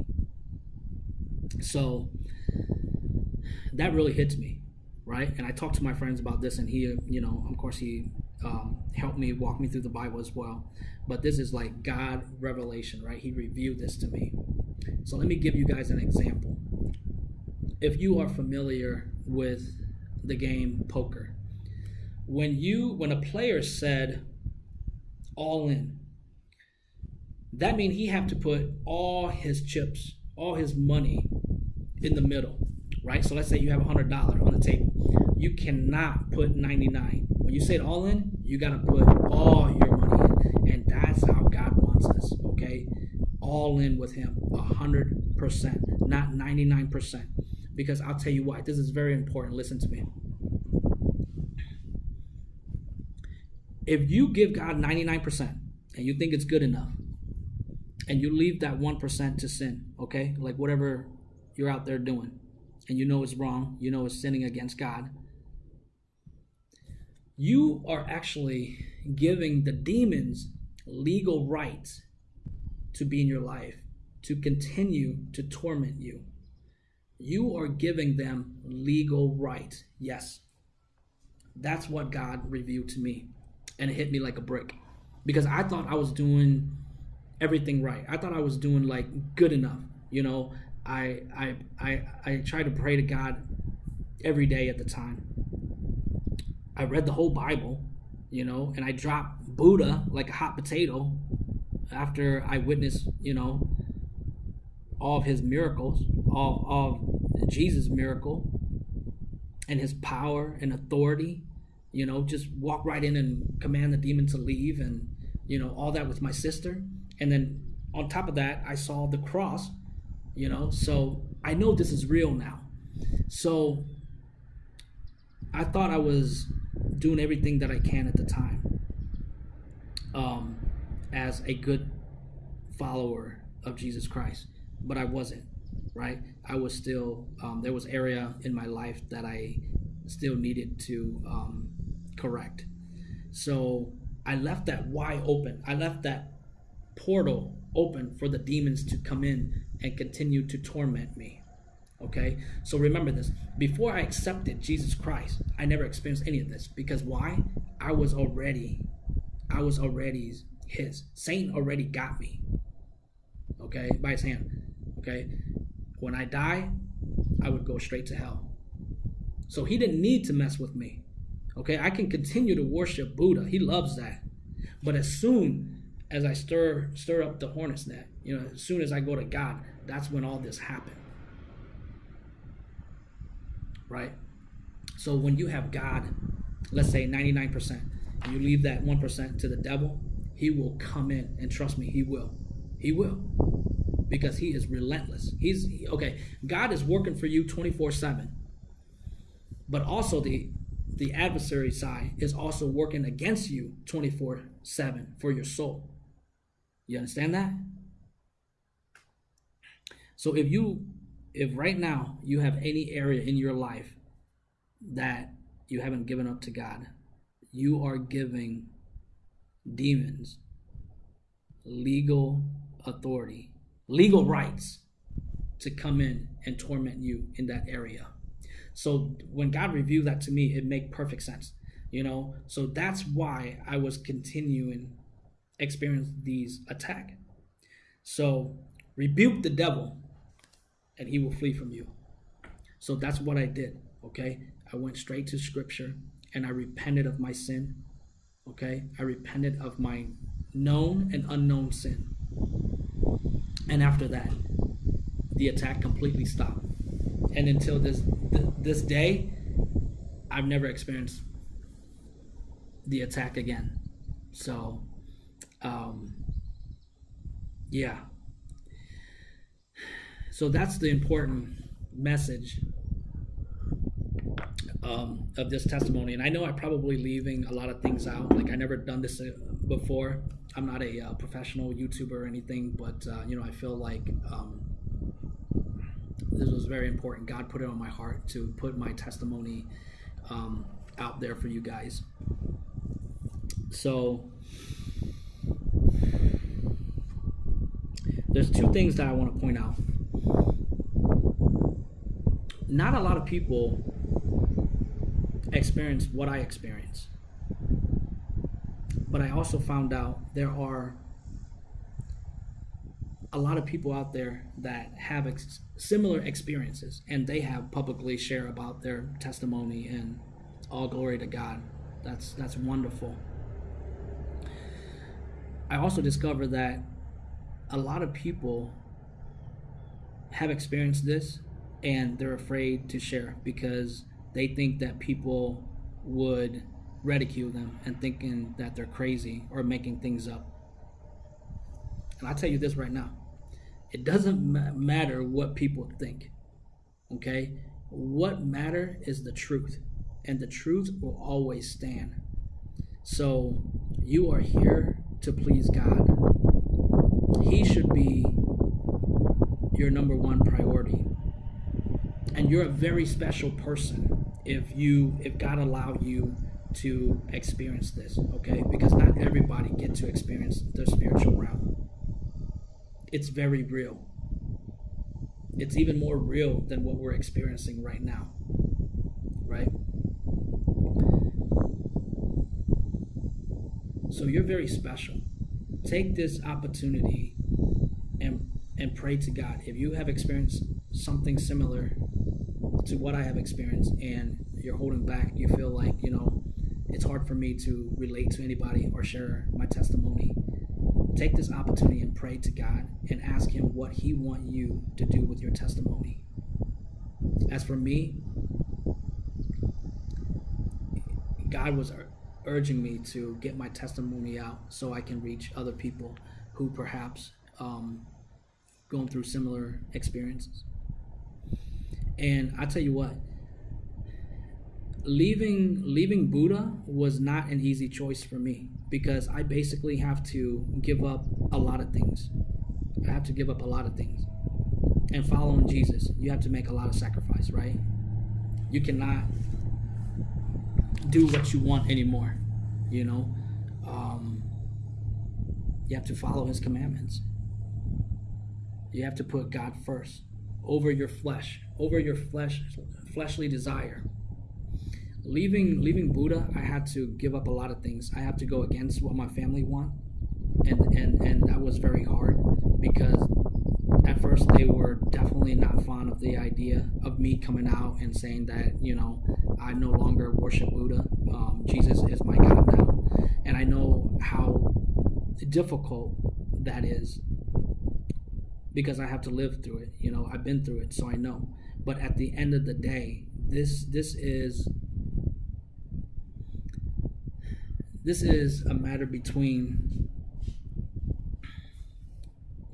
So that really hits me, right? And I talked to my friends about this, and he, you know, of course, he um, helped me walk me through the Bible as well. But this is like God revelation, right? He revealed this to me. So let me give you guys an example. If you are familiar with the game poker, when you when a player said all in, that means he have to put all his chips, all his money in the middle, right? So let's say you have a hundred dollar on the table. You cannot put 99. When you say it all in, you gotta put all your money in. And that's how God wants us, okay? All in with him, a hundred percent, not 99%. Because I'll tell you why. This is very important. Listen to me. If you give God 99% and you think it's good enough, and you leave that 1% to sin, okay? Like whatever you're out there doing, and you know it's wrong, you know it's sinning against God, you are actually giving the demons legal rights to be in your life, to continue to torment you. You are giving them legal rights. Yes. That's what God revealed to me. And it hit me like a brick. Because I thought I was doing everything right. I thought I was doing like good enough. You know, I I I I tried to pray to God every day at the time. I read the whole Bible, you know, and I dropped Buddha like a hot potato after I witnessed, you know, all of his miracles, all of Jesus' miracle and his power and authority, you know, just walk right in and command the demon to leave and, you know, all that with my sister and then on top of that i saw the cross you know so i know this is real now. So i thought i was doing everything that i can at the time um, as a good follower of jesus christ but i wasn't right? I was still um, there was area in my life that i still needed to um, correct. So i left that wide open. I left that portal open for the demons to come in and continue to torment me. Okay? So remember this. Before I accepted Jesus Christ, I never experienced any of this. Because why? I was already, I was already his. Satan already got me. Okay? By his hand. Okay? When I die, I would go straight to hell. So he didn't need to mess with me. Okay? I can continue to worship Buddha. He loves that. But as soon as I stir stir up the hornet's net, you know, as soon as I go to God, that's when all this happened. Right? So when you have God, let's say 99%, you leave that 1% to the devil, he will come in and trust me, he will. He will. Because he is relentless. He's okay, God is working for you 24/7. But also the the adversary side is also working against you 24/7 for your soul. You understand that? So if you if right now you have any area in your life that you haven't given up to God. You are giving demons legal authority, legal rights to come in and torment you in that area. So when God revealed that to me, it made perfect sense. You know, so that's why I was continuing experience these attack. So rebuke the devil and he will flee from you. So that's what I did. Okay. I went straight to scripture and I repented of my sin. Okay. I repented of my known and unknown sin. And after that, the attack completely stopped. And until this th- this day, I've never experienced the attack again. So, um, yeah. So that's the important message um, of this testimony. And I know I'm probably leaving a lot of things out. Like I never done this uh, before. I'm not a uh, professional YouTuber or anything, but uh, you know I feel like um, this was very important. God put it on my heart to put my testimony um, out there for you guys. So there's two things that I want to point out. Not a lot of people experience what I experience. But I also found out there are a lot of people out there that have ex- similar experiences and they have publicly share about their testimony and all glory to God. That's that's wonderful. I also discovered that a lot of people have experienced this and they're afraid to share because they think that people would ridicule them and thinking that they're crazy or making things up. And I'll tell you this right now it doesn't ma- matter what people think, okay? What matter is the truth, and the truth will always stand. So you are here to please God. He should be your number one priority. And you're a very special person if you if God allowed you to experience this, okay? Because not everybody get to experience the spiritual realm. It's very real. It's even more real than what we're experiencing right now. Right? So you're very special. Take this opportunity and and pray to God. If you have experienced something similar to what I have experienced and you're holding back, you feel like, you know, it's hard for me to relate to anybody or share my testimony. Take this opportunity and pray to God and ask him what he want you to do with your testimony. As for me, God was urging me to get my testimony out so I can reach other people who perhaps um, going through similar experiences. And I tell you what, leaving leaving Buddha was not an easy choice for me because I basically have to give up a lot of things. I have to give up a lot of things. And following Jesus, you have to make a lot of sacrifice, right? You cannot do what you want anymore, you know. Um, you have to follow His commandments. You have to put God first over your flesh, over your flesh, fleshly desire. Leaving leaving Buddha, I had to give up a lot of things. I had to go against what my family want, and and and that was very hard because at first they were definitely not fond of the idea of me coming out and saying that you know I no longer worship Buddha. Um, Jesus is my God now, and I know how difficult that is because I have to live through it. You know, I've been through it, so I know. But at the end of the day, this this is this is a matter between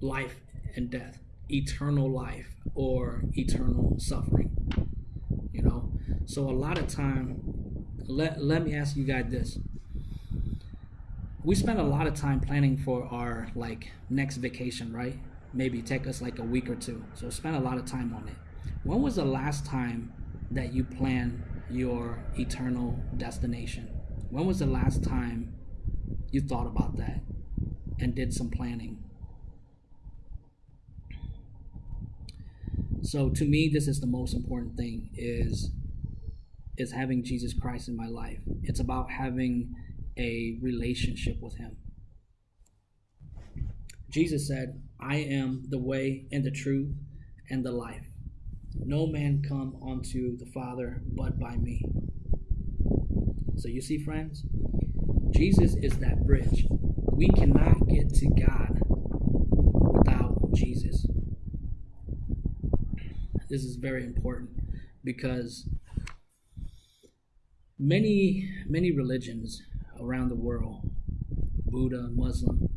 life and death, eternal life or eternal suffering. You know, so a lot of time. Let let me ask you guys this we spend a lot of time planning for our like next vacation, right? maybe take us like a week or two. So spend a lot of time on it. When was the last time that you planned your eternal destination? When was the last time you thought about that and did some planning? So to me this is the most important thing is is having Jesus Christ in my life. It's about having a relationship with him. Jesus said, I am the way and the truth and the life. No man come unto the Father but by me. So you see, friends, Jesus is that bridge. We cannot get to God without Jesus. This is very important because many many religions around the world, Buddha, Muslim,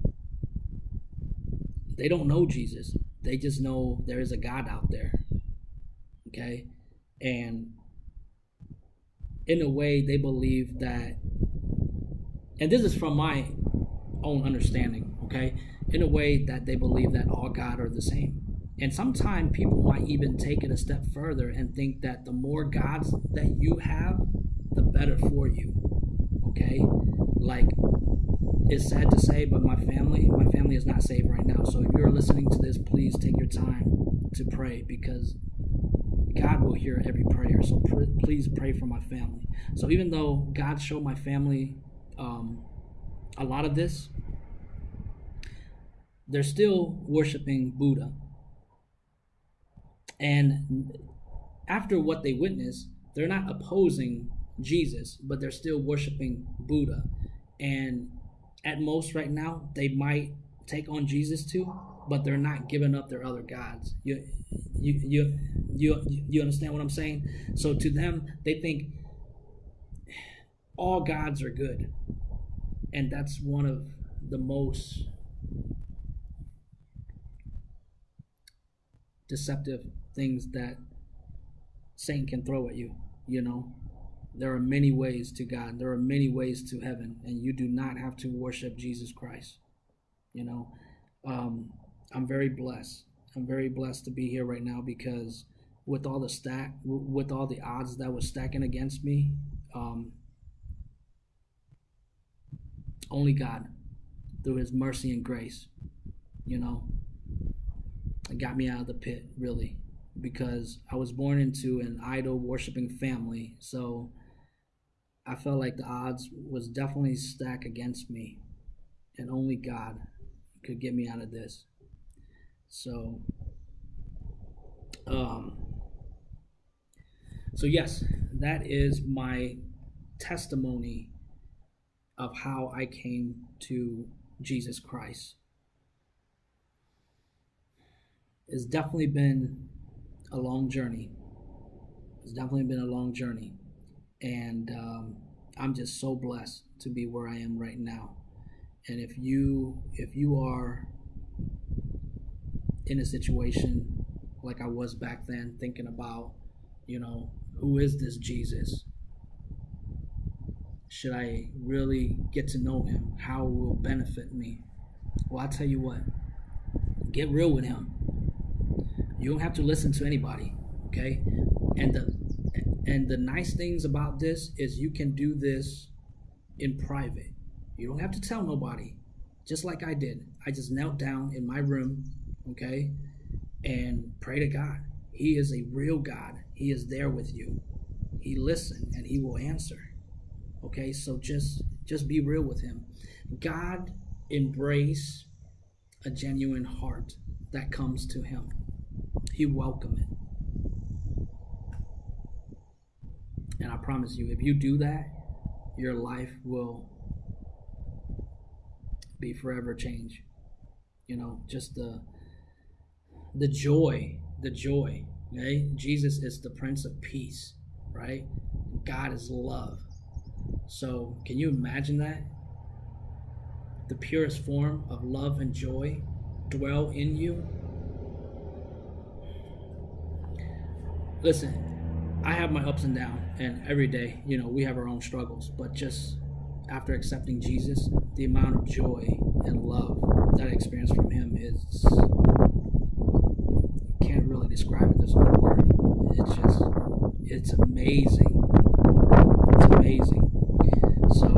they don't know Jesus. They just know there is a God out there. Okay? And in a way, they believe that, and this is from my own understanding, okay? In a way that they believe that all God are the same. And sometimes people might even take it a step further and think that the more gods that you have, the better for you. Okay? Like it's sad to say, but my family, my family is not saved right now. So if you're listening to this, please take your time to pray because God will hear every prayer. So pr- please pray for my family. So even though God showed my family um, a lot of this, they're still worshiping Buddha. And after what they witness, they're not opposing Jesus, but they're still worshiping Buddha. And at most right now they might take on Jesus too, but they're not giving up their other gods. You you you you you understand what I'm saying? So to them, they think all gods are good. And that's one of the most deceptive things that Satan can throw at you, you know there are many ways to God. There are many ways to heaven, and you do not have to worship Jesus Christ. You know, um, I'm very blessed. I'm very blessed to be here right now because with all the stack, with all the odds that was stacking against me, um, only God, through His mercy and grace, you know, got me out of the pit. Really, because I was born into an idol worshiping family, so I felt like the odds was definitely stacked against me, and only God could get me out of this. So, um, so yes, that is my testimony of how I came to Jesus Christ. It's definitely been a long journey. It's definitely been a long journey and um, I'm just so blessed to be where I am right now. And if you if you are in a situation like I was back then, thinking about, you know, who is this Jesus? Should I really get to know him? How will benefit me? Well, I tell you what, get real with him. You don't have to listen to anybody, okay? And the and the nice things about this is you can do this in private. You don't have to tell nobody. Just like I did. I just knelt down in my room, okay, and pray to God. He is a real God. He is there with you. He listens and he will answer. Okay? So just just be real with him. God embrace a genuine heart that comes to him. He welcome it. And I promise you, if you do that, your life will be forever changed. You know, just the the joy, the joy. Okay? Jesus is the Prince of Peace, right? God is love. So can you imagine that? The purest form of love and joy dwell in you. Listen, I have my ups and downs, and every day, you know, we have our own struggles. But just after accepting Jesus, the amount of joy and love that I experienced from Him is can't really describe it. There's no word. It's just it's amazing. It's amazing. So,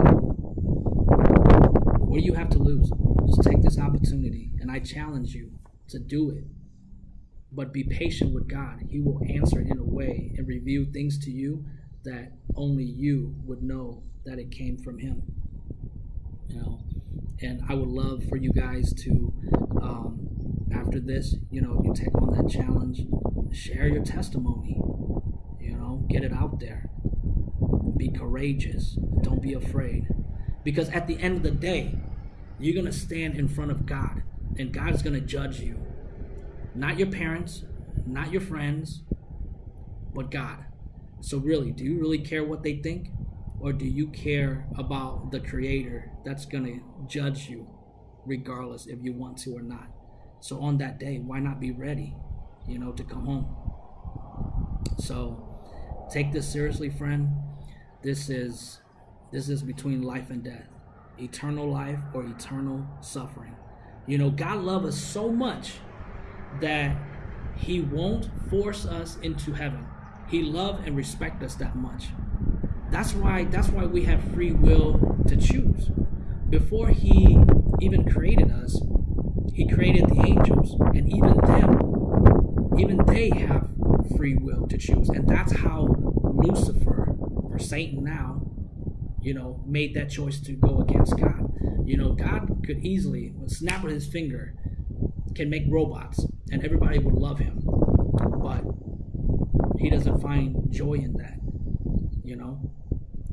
what do you have to lose? Just take this opportunity, and I challenge you to do it. But be patient with God. He will answer in a way and reveal things to you that only you would know that it came from Him. You know, and I would love for you guys to, um, after this, you know, you take on that challenge, share your testimony. You know, get it out there. Be courageous. Don't be afraid. Because at the end of the day, you're going to stand in front of God, and God's going to judge you. Not your parents, not your friends, but God. So, really, do you really care what they think? Or do you care about the Creator that's going to judge you, regardless if you want to or not? So, on that day, why not be ready, you know, to come home? So, take this seriously, friend. This is this is between life and death, eternal life or eternal suffering. You know, God loves us so much that He won't force us into heaven. He love and respect us that much. That's why that's why we have free will to choose. Before He even created us, He created the angels, and even them, even they have free will to choose, and that's how Lucifer or Satan now you know, made that choice to go against God. You know, God could easily, snap of his finger, can make robots and everybody would love him. But he doesn't find joy in that. You know?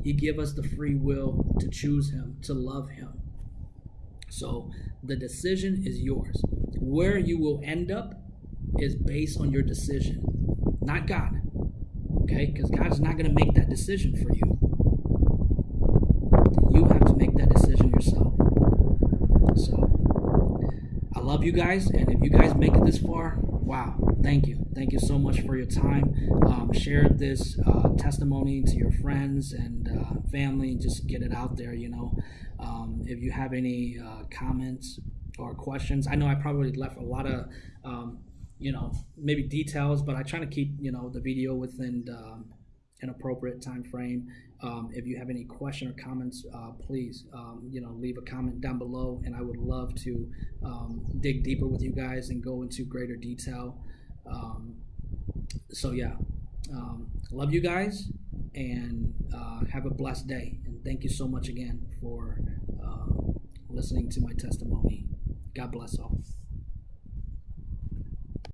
He give us the free will to choose him, to love him. So the decision is yours. Where you will end up is based on your decision, not God. Okay? Because God's not going to make that decision for you. You have to make that decision yourself. So love you guys, and if you guys make it this far, wow, thank you. Thank you so much for your time. Um, share this uh, testimony to your friends and uh, family, and just get it out there. You know, um, if you have any uh, comments or questions, I know I probably left a lot of. Um, you know, maybe details, but I try to keep you know the video within um, an appropriate time frame. Um, if you have any question or comments, uh, please, um, you know, leave a comment down below, and I would love to um, dig deeper with you guys and go into greater detail. Um, so yeah, um, love you guys, and uh, have a blessed day. And thank you so much again for uh, listening to my testimony. God bless all.